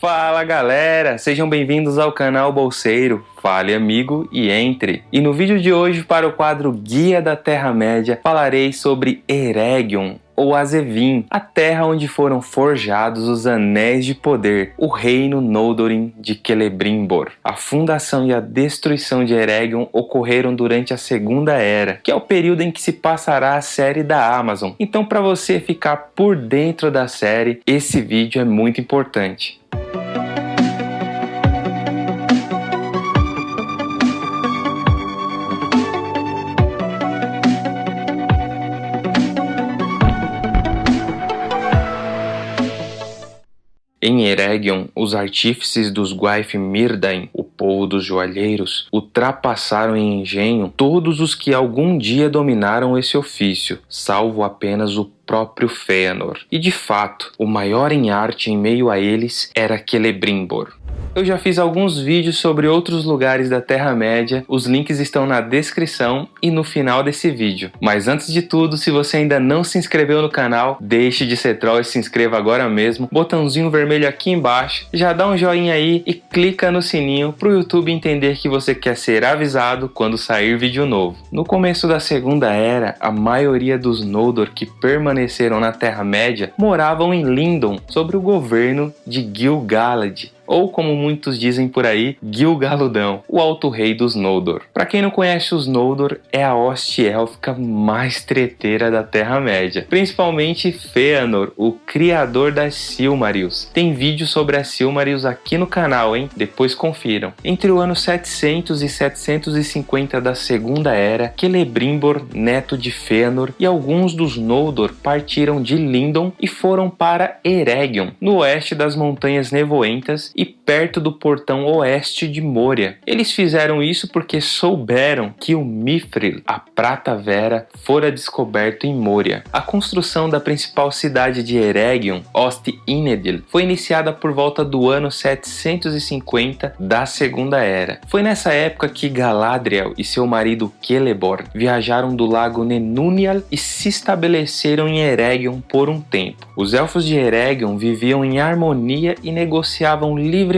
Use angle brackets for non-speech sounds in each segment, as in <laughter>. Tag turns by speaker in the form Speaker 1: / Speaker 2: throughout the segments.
Speaker 1: Fala galera, sejam bem-vindos ao canal Bolseiro. Fale amigo e entre. E no vídeo de hoje, para o quadro Guia da Terra-média, falarei sobre Eregion, ou Azevin, a terra onde foram forjados os Anéis de Poder, o reino Noldorin de Celebrimbor. A fundação e a destruição de Eregion ocorreram durante a Segunda Era, que é o período em que se passará a série da Amazon. Então, para você ficar por dentro da série, esse vídeo é muito importante. Em Eregion, os artífices dos Gwaith Mirdain, o povo dos joalheiros, ultrapassaram em engenho todos os que algum dia dominaram esse ofício, salvo apenas o próprio Fëanor. E de fato, o maior em arte em meio a eles era Celebrimbor. Eu já fiz alguns vídeos sobre outros lugares da Terra-média, os links estão na descrição e no final desse vídeo. Mas antes de tudo, se você ainda não se inscreveu no canal, deixe de ser troll e se inscreva agora mesmo. Botãozinho vermelho aqui embaixo, já dá um joinha aí e clica no sininho para o YouTube entender que você quer ser avisado quando sair vídeo novo. No começo da Segunda Era, a maioria dos Noldor que permaneceram na Terra-média moravam em Lindon, sob o governo de Gil-galad, ou como muitos dizem por aí, Gil-galudão, o alto rei dos Noldor. Para quem não conhece os Noldor, é a hoste élfica mais treteira da Terra-média, principalmente Fëanor, o criador das Silmarils. Tem vídeo sobre as Silmarils aqui no canal, hein? Depois confiram. Entre o ano 700 e 750 da Segunda Era, Celebrimbor, neto de Fëanor, e alguns dos Noldor partiram de Lindon e foram para Eregion, no oeste das Montanhas Nevoentas e perto do portão oeste de Moria. Eles fizeram isso porque souberam que o Mithril, a prata vera, fora descoberto em Moria. A construção da principal cidade de Eregion, Ost-Inedil, foi iniciada por volta do ano 750 da Segunda Era. Foi nessa época que Galadriel e seu marido Celeborn viajaram do lago Nenunial e se estabeleceram em Eregion por um tempo. Os elfos de Eregion viviam em harmonia e negociavam livremente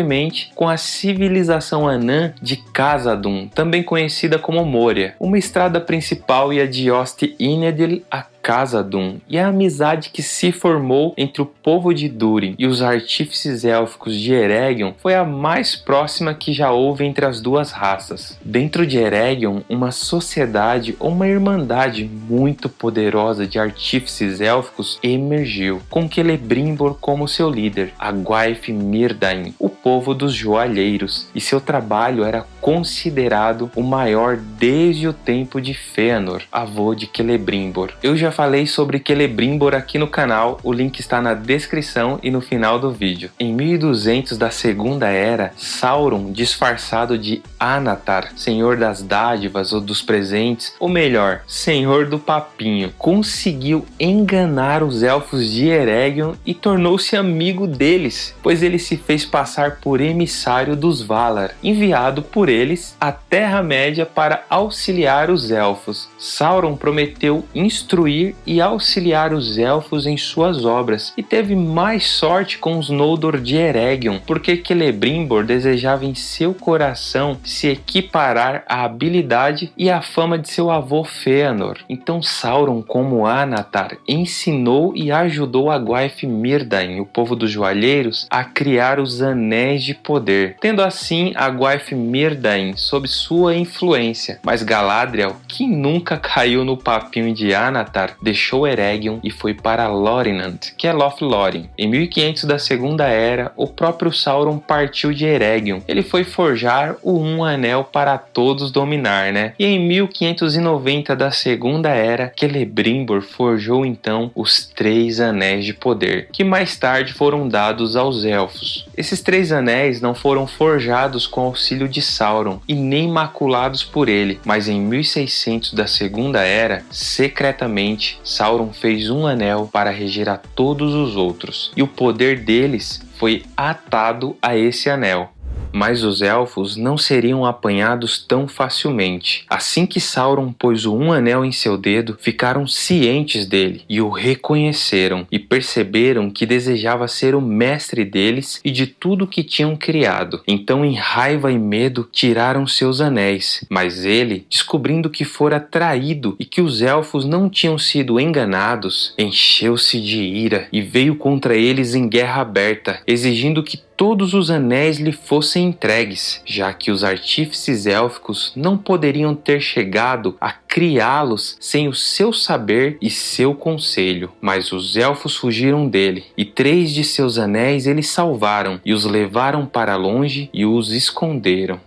Speaker 1: com a civilização anã de Khazad-dûm, também conhecida como Moria. Uma estrada principal ia de Ost-Inedil a Khazad-dûm e a amizade que se formou entre o povo de Durin e os artífices élficos de Eregion foi a mais próxima que já houve entre as duas raças. Dentro de Eregion, uma sociedade ou uma irmandade muito poderosa de artífices élficos emergiu, com Celebrimbor como seu líder, a Gwaith Mirdain, o povo dos joalheiros, e seu trabalho era considerado o maior desde o tempo de Fëanor, avô de Celebrimbor. Eu já falei sobre Celebrimbor aqui no canal, o link está na descrição e no final do vídeo. Em 1200 da Segunda Era, Sauron, disfarçado de Anatar, senhor das dádivas ou dos presentes, ou melhor, senhor do papinho, conseguiu enganar os elfos de Eregion e tornou-se amigo deles, pois ele se fez passar por emissário dos Valar, enviado por eles à Terra-média para auxiliar os elfos. Sauron prometeu instruir e auxiliar os elfos em suas obras, e teve mais sorte com os Noldor de Eregion, porque Celebrimbor desejava em seu coração se equiparar à habilidade e à fama de seu avô Fëanor. Então Sauron, como Anatar, ensinou e ajudou a Gwaith Mirdain, o povo dos joalheiros, a criar os Anéis de Poder, tendo assim a Gwaith Mirdain sob sua influência. Mas Galadriel, que nunca <laughs> caiu no papinho de Anatar, deixou Eregion e foi para Lorinant, que é Lothlórien. Em 1500 da Segunda Era, o próprio Sauron partiu de Eregion. Ele foi forjar o Um Anel para todos dominar, né? E em 1590 da Segunda Era, Celebrimbor forjou então os Três Anéis de Poder, que mais tarde foram dados aos Elfos. Esses três anéis não foram forjados com auxílio de Sauron e nem maculados por ele, mas em 1600 da Segunda Era, secretamente, Sauron fez um anel para reger a todos os outros, e o poder deles foi atado a esse anel. Mas os elfos não seriam apanhados tão facilmente. Assim que Sauron pôs o um anel em seu dedo, ficaram cientes dele e o reconheceram, e perceberam que desejava ser o mestre deles e de tudo que tinham criado. Então, em raiva e medo, tiraram seus anéis. Mas ele, descobrindo que fora traído e que os elfos não tinham sido enganados, encheu-se de ira e veio contra eles em guerra aberta, exigindo que todos os anéis lhe fossem entregues, já que os artífices élficos não poderiam ter chegado a criá-los sem o seu saber e seu conselho. Mas os elfos fugiram dele, e três de seus anéis eles salvaram, e os levaram para longe e os esconderam.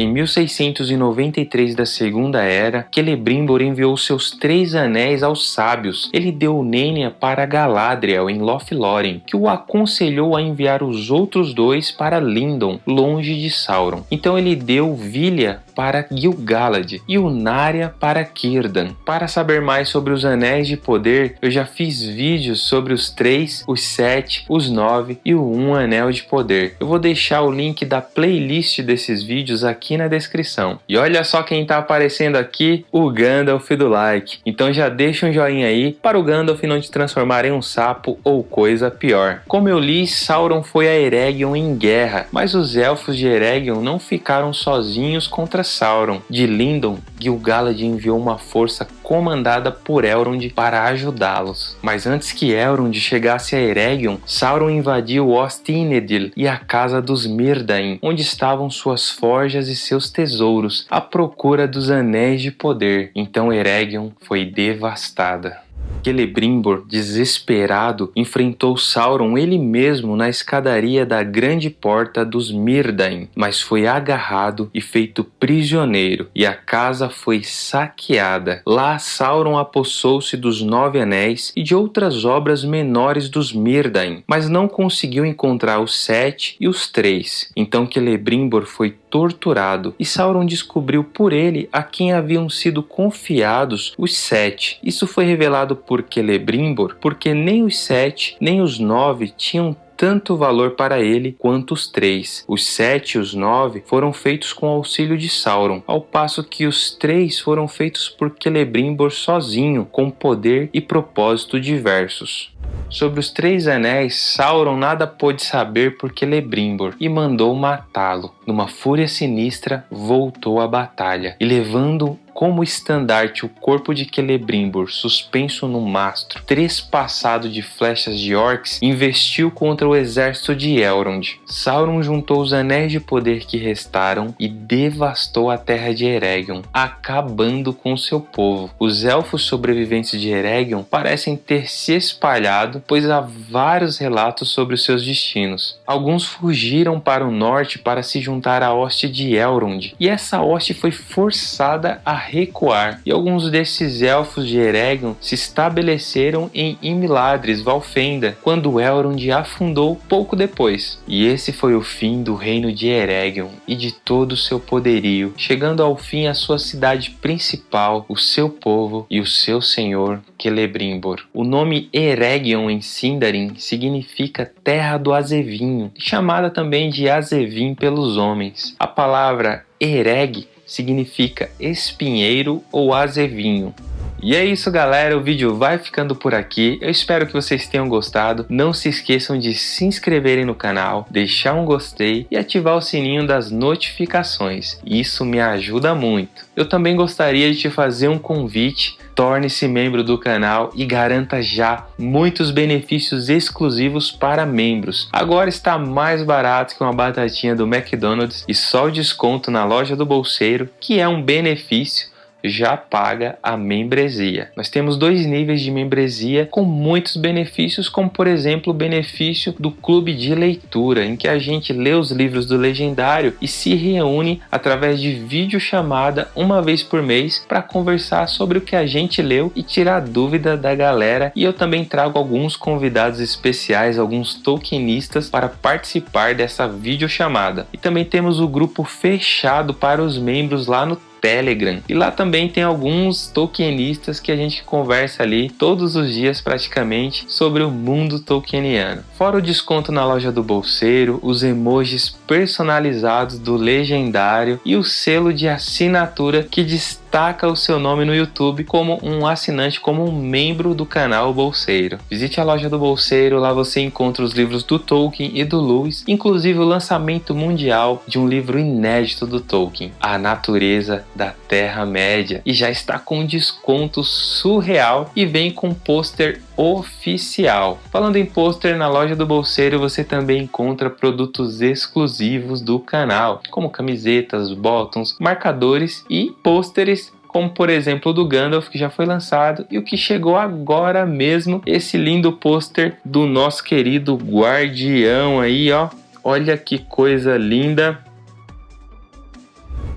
Speaker 1: Em 1693 da Segunda Era, Celebrimbor enviou seus três anéis aos sábios. Ele deu Nênia para Galadriel em Lothlórien, que o aconselhou a enviar os outros dois para Lindon, longe de Sauron. Então ele deu Vilha para Gil-galad e o Narya para Círdan. Para saber mais sobre os Anéis de Poder, eu já fiz vídeos sobre os três, os sete, os nove e o um Anel de Poder. Eu vou deixar o link da playlist desses vídeos aqui na descrição. E olha só quem está aparecendo aqui, o Gandalf do like. Então já deixa um joinha aí para o Gandalf não te transformar em um sapo ou coisa pior. Como eu li, Sauron foi a Eregion em guerra, mas os elfos de Eregion não ficaram sozinhos contra Sauron. De Lindon, Gil-galad enviou uma força comandada por Elrond para ajudá-los. Mas antes que Elrond chegasse a Eregion, Sauron invadiu Ost-Inedil e a casa dos Mirdain, onde estavam suas forjas e seus tesouros, à procura dos Anéis de Poder. Então Eregion foi devastada. Celebrimbor, desesperado, enfrentou Sauron ele mesmo na escadaria da grande porta dos Mirdain, mas foi agarrado e feito prisioneiro, e a casa foi saqueada. Lá Sauron apossou-se dos Nove Anéis e de outras obras menores dos Mirdain, mas não conseguiu encontrar os Sete e os Três. Então Celebrimbor foi torturado, e Sauron descobriu por ele a quem haviam sido confiados os Sete. Isso foi revelado por Celebrimbor, porque nem os sete nem os nove tinham tanto valor para ele quanto os três. Os sete e os nove foram feitos com auxílio de Sauron, ao passo que os três foram feitos por Celebrimbor sozinho, com poder e propósito diversos. Sobre os três anéis, Sauron nada pôde saber por Celebrimbor e mandou matá-lo. Numa fúria sinistra, voltou à batalha e levando como estandarte o corpo de Celebrimbor suspenso no mastro, trespassado de flechas de orcs, investiu contra o exército de Elrond. Sauron juntou os anéis de poder que restaram e devastou a terra de Eregion, acabando com seu povo. Os elfos sobreviventes de Eregion parecem ter se espalhado, pois há vários relatos sobre os seus destinos. Alguns fugiram para o norte para se juntar à hoste de Elrond, e essa hoste foi forçada a recuar, e alguns desses elfos de Eregion se estabeleceram em Imladris, Valfenda, quando Elrond afundou pouco depois. E esse foi o fim do reino de Eregion e de todo o seu poderio, chegando ao fim a sua cidade principal, o seu povo e o seu senhor Celebrimbor. O nome Eregion em Sindarin significa terra do azevinho, chamada também de azevim pelos homens. A palavra Ereg significa espinheiro ou azevinho. E é isso galera, o vídeo vai ficando por aqui, eu espero que vocês tenham gostado, não se esqueçam de se inscreverem no canal, deixar um gostei e ativar o sininho das notificações, isso me ajuda muito. Eu também gostaria de te fazer um convite, torne-se membro do canal e garanta já muitos benefícios exclusivos para membros. Agora está mais barato que uma batatinha do McDonald's e só o desconto na loja do bolseiro, que é um benefício já paga a membresia. Nós temos dois níveis de membresia com muitos benefícios, como por exemplo o benefício do clube de leitura, em que a gente lê os livros do legendário e se reúne através de videochamada uma vez por mês para conversar sobre o que a gente leu e tirar dúvida da galera. E eu também trago alguns convidados especiais, alguns tokenistas para participar dessa videochamada. E também temos o grupo fechado para os membros lá no Telegram. E lá também tem alguns tokenistas que a gente conversa ali todos os dias praticamente sobre o mundo tolkieniano. Fora o desconto na loja do bolseiro, os emojis personalizados do legendário e o selo de assinatura que destaca destaca o seu nome no YouTube como um assinante, como um membro do canal Bolseiro. Visite a loja do Bolseiro, lá você encontra os livros do Tolkien e do Lewis, inclusive o lançamento mundial de um livro inédito do Tolkien, A Natureza da Terra-média, e já está com um desconto surreal e vem com pôster oficial. Falando em pôster, na loja do Bolseiro você também encontra produtos exclusivos do canal, como camisetas, bottoms, marcadores e pôsteres como por exemplo o do Gandalf que já foi lançado e o que chegou agora mesmo, esse lindo pôster do nosso querido Guardião aí, ó. Olha que coisa linda.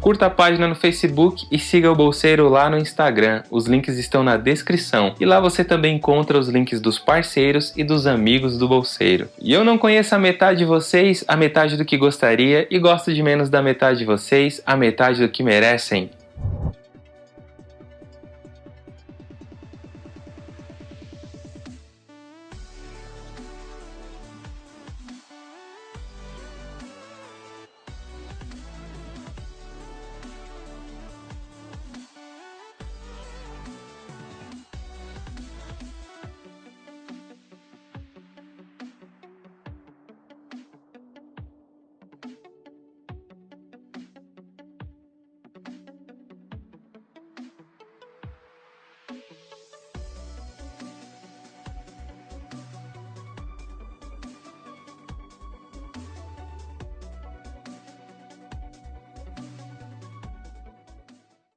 Speaker 1: Curta a página no Facebook e siga o Bolseiro lá no Instagram. Os links estão na descrição. E lá você também encontra os links dos parceiros e dos amigos do Bolseiro. E eu não conheço a metade de vocês, a metade do que gostaria, e gosto de menos da metade de vocês, a metade do que merecem.